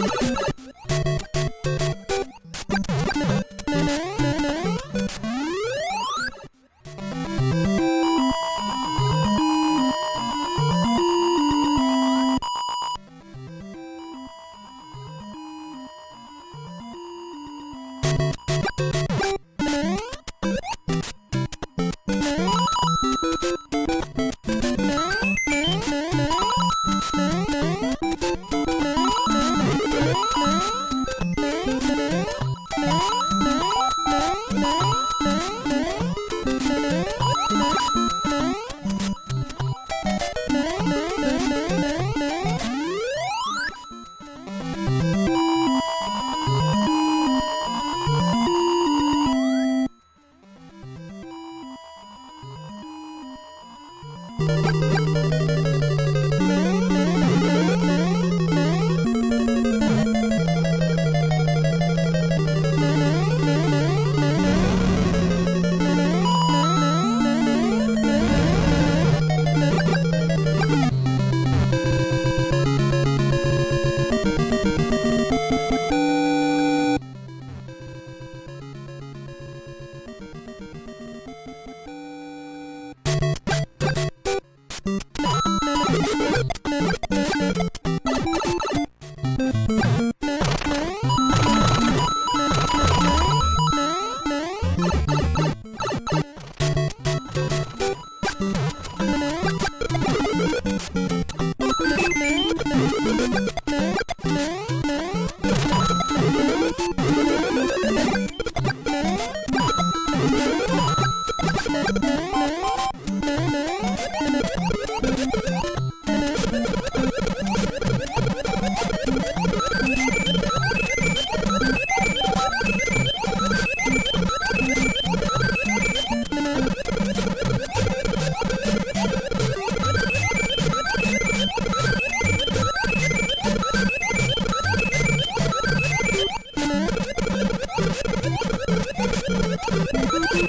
you. Thank you.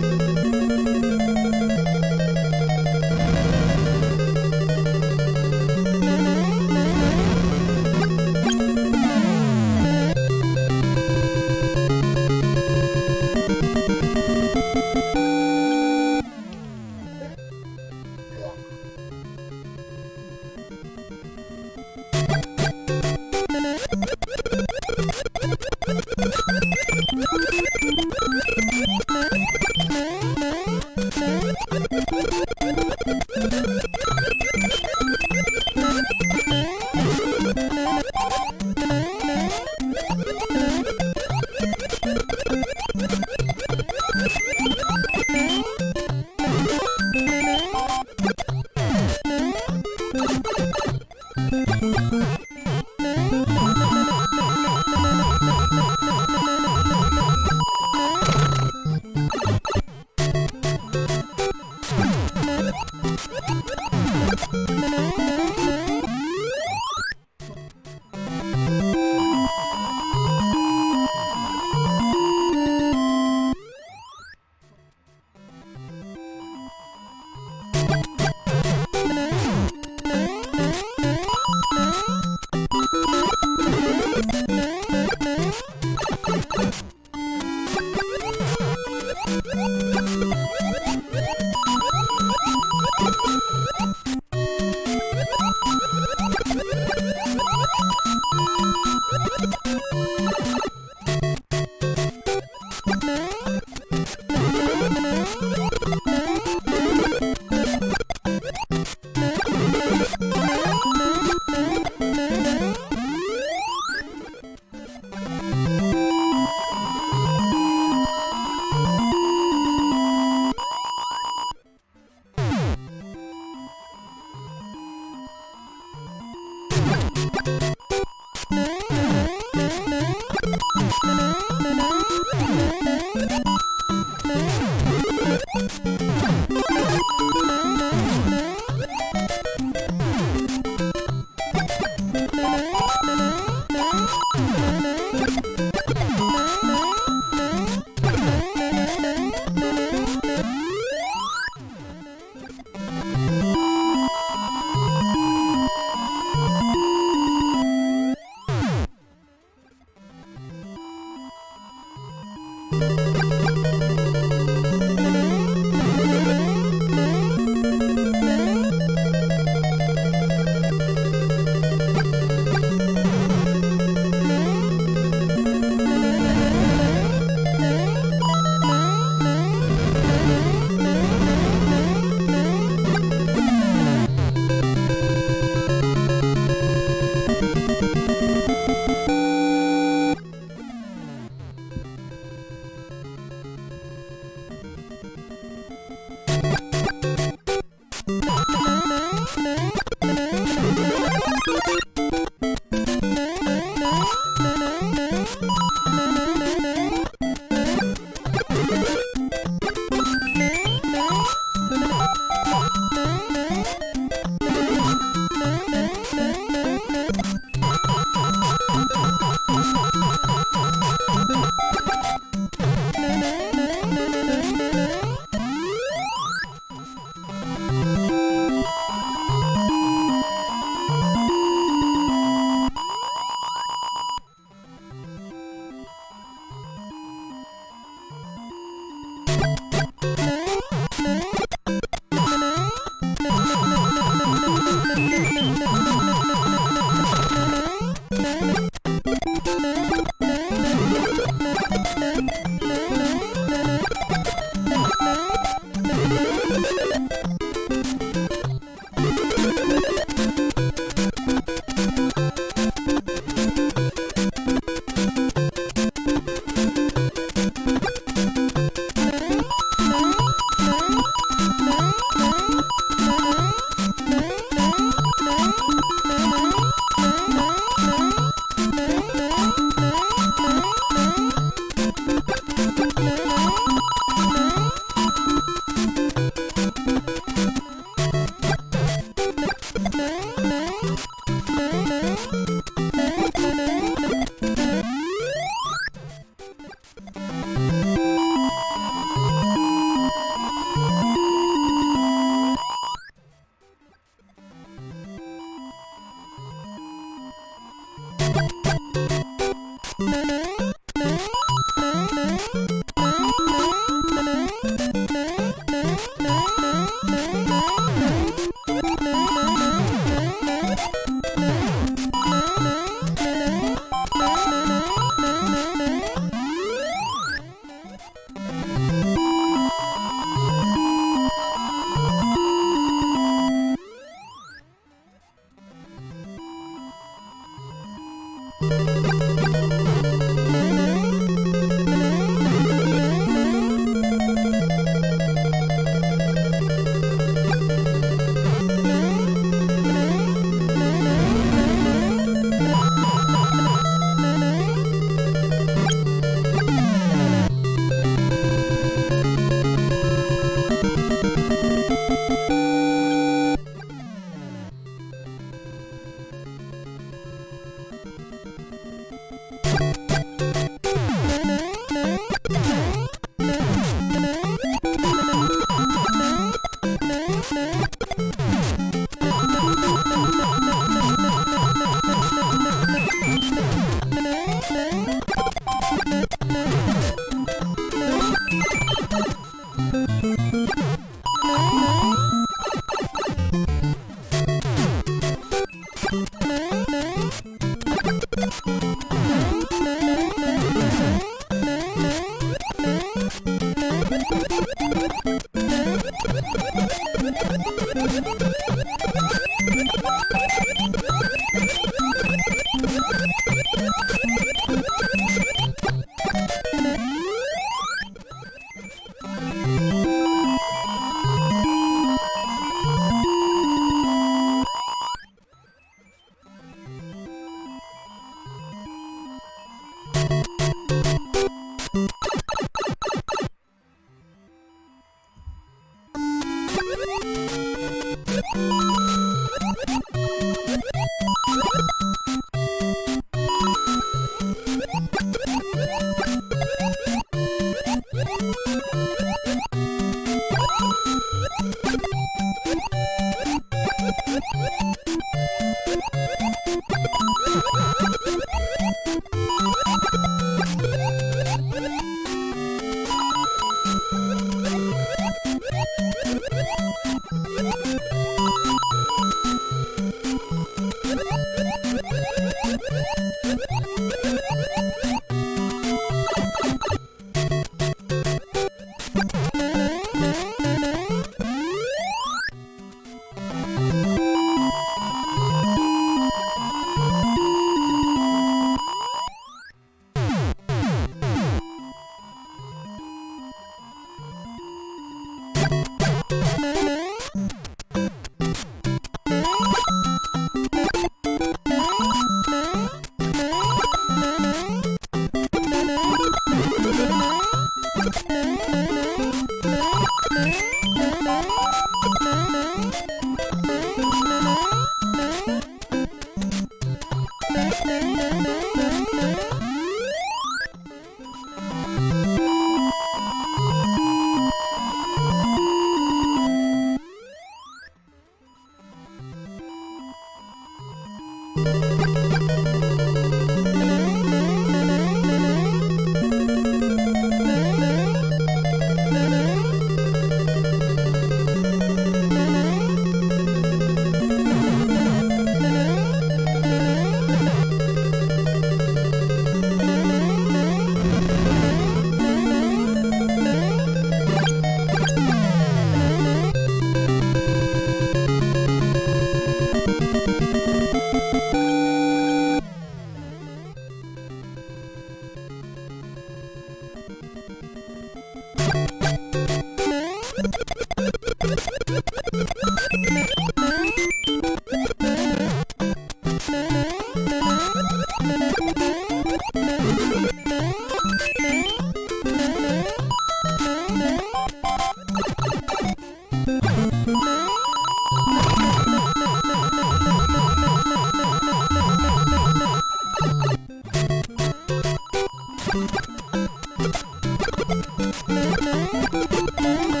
Bye.